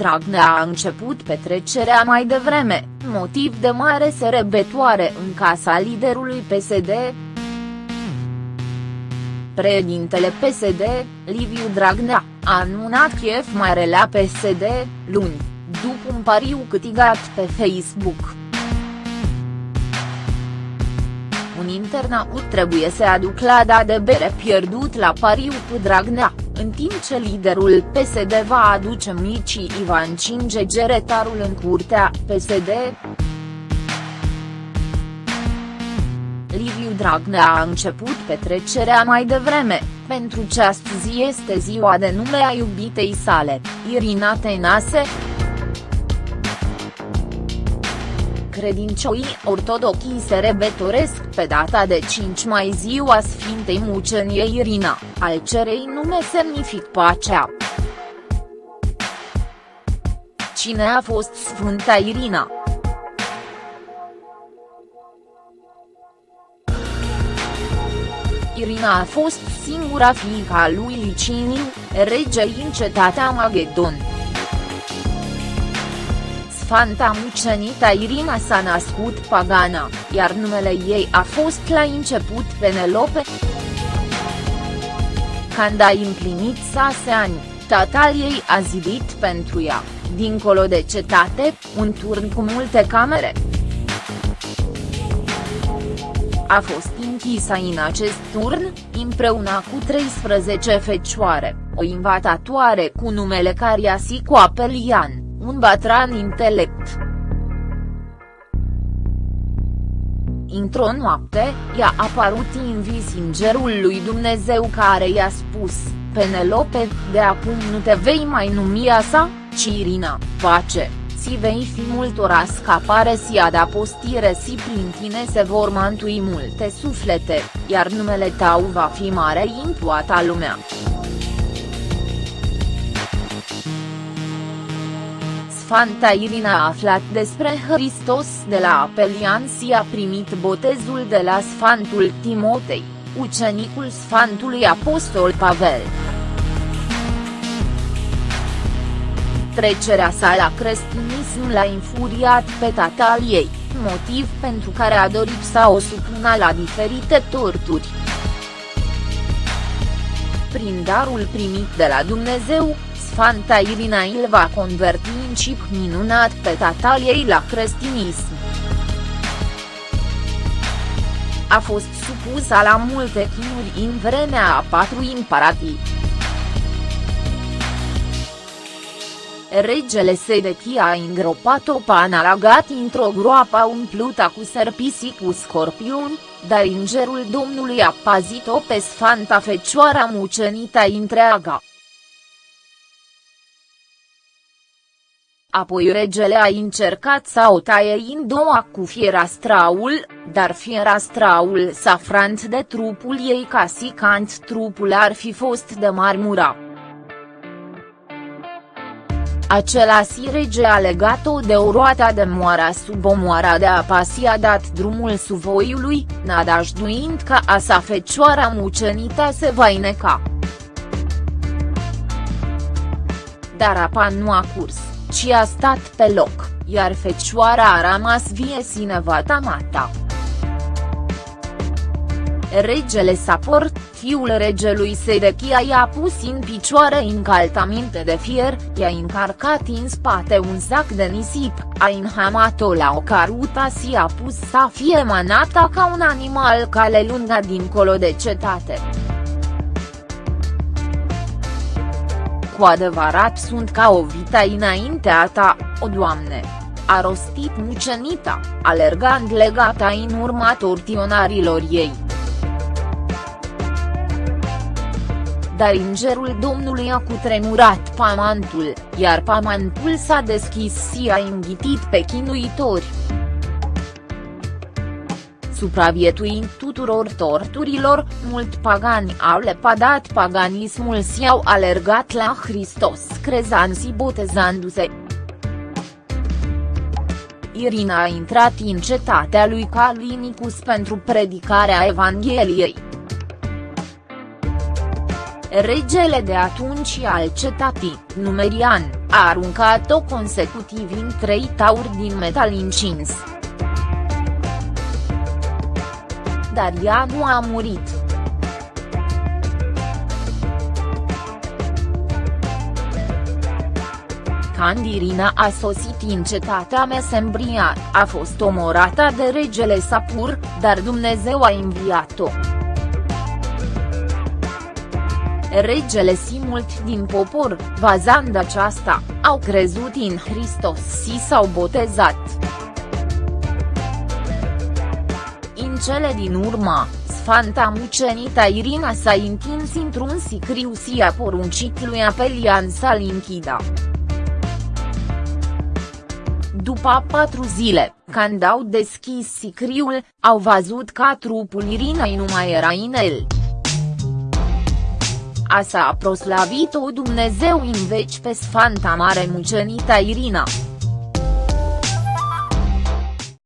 Dragnea a început petrecerea mai devreme, motiv de mare serebetoare în casa liderului PSD. Președintele PSD, Liviu Dragnea, a anunțat chef mai la PSD, luni, după un pariu câștigat pe Facebook. Un internaut trebuie să aduc la da de bere pierdut la pariu cu Dragnea, în timp ce liderul PSD va aduce micii Ivan Cinge geretarul în curtea PSD. Liviu Dragnea a început petrecerea mai devreme, pentru ce astăzi este ziua de nume a iubitei sale, Irina Tenase. Credincioii ortodoxi se rebetoresc pe data de 5 mai ziua Sfintei Muceniei Irina, al cerei nume semnific pacea. Cine a fost Sfânta Irina? Irina a fost singura fiica a lui Liciniu, rege în cetatea Magedon. Sfanta Mucenita Irina s-a născut pagana, iar numele ei a fost la început Penelope. Când a împlinit șase ani, tatăl ei a zidit pentru ea, dincolo de cetate, un turn cu multe camere. A fost închisă în acest turn, împreună cu 13 fecioare, o invatatoare cu numele Cariasi Coapelian un bătran intelect. Într-o noapte, i-a apărut în vis îngerul lui Dumnezeu care i-a spus, Penelope, de acum nu te vei mai numi sa, ci Irina, pace, si vei fi multora scapare si adapostire si prin tine se vor mantui multe suflete, iar numele tău va fi mare în toată lumea. Sfanta Irina a aflat despre Hristos de la Apelian și a primit botezul de la Sfantul Timotei, ucenicul Sfantului Apostol Pavel. Trecerea sa la creștinism l-a infuriat pe tatăl ei, motiv pentru care a dorit să o supună la diferite torturi. Prin darul primit de la Dumnezeu, Sfanta Irina îl va converti în chip minunat pe tatăl ei la creștinism. A fost supusă la multe chinuri în vremea a patru imperatii. Regele Sedechia a îngropat-o pe Analagat într-o groapă umplută cu serpisi cu scorpioni, dar îngerul Domnului a pazit-o pe Sfanta Fecioara mucenită întreaga. Apoi regele a încercat să o taie în două cu fierastraul, dar fierastraul s-a frant de trupul ei ca si cant trupul ar fi fost de marmura. si rege a legat-o de o roata de moara sub o moara de apa și a dat drumul suvoiului, nadajduind că a sa fecioara mucenită se va ineca. Dar apa nu a curs ci a stat pe loc, iar fecioara a rămas vie sinevata mata. Regele Saport, fiul regelui Sedechia i-a pus în picioare încaltamente de fier, i-a încarcat în spate un sac de nisip, a înhamat-o la o caruta și a pus să fie manata ca un animal cale lungă dincolo de cetate. Cu adevărat sunt ca o vita înaintea ta, o doamne. A rostit mucenita, alergând legata în urma tortionarilor ei. Dar îngerul Domnului a cutremurat pamantul, iar pamantul s-a deschis și a înghitit pe chinuitori supraviețuind tuturor torturilor, mult pagani au lepadat paganismul și au alergat la Hristos crezând și botezându-se. Irina a intrat în cetatea lui Calinicus pentru predicarea Evangheliei. Regele de atunci al cetatii, Numerian, a aruncat-o consecutiv în trei tauri din metal incins. Dar ea nu a murit. Candirina a sosit în cetatea Mesembria, a fost omorată de regele Sapur, dar Dumnezeu a înviat-o. Regele și mulți din popor, vazând aceasta, au crezut în Hristos și s-au botezat. Cele din urmă, Sfanta Mucenita Irina s-a întins într-un sicriu și a poruncit lui Apelian să-l închidă. După patru zile, când au deschis sicriul, au văzut că trupul Irinei nu mai era în el. Asa a proslavit-o Dumnezeu în veci pe Sfanta Mare Mucenita Irina.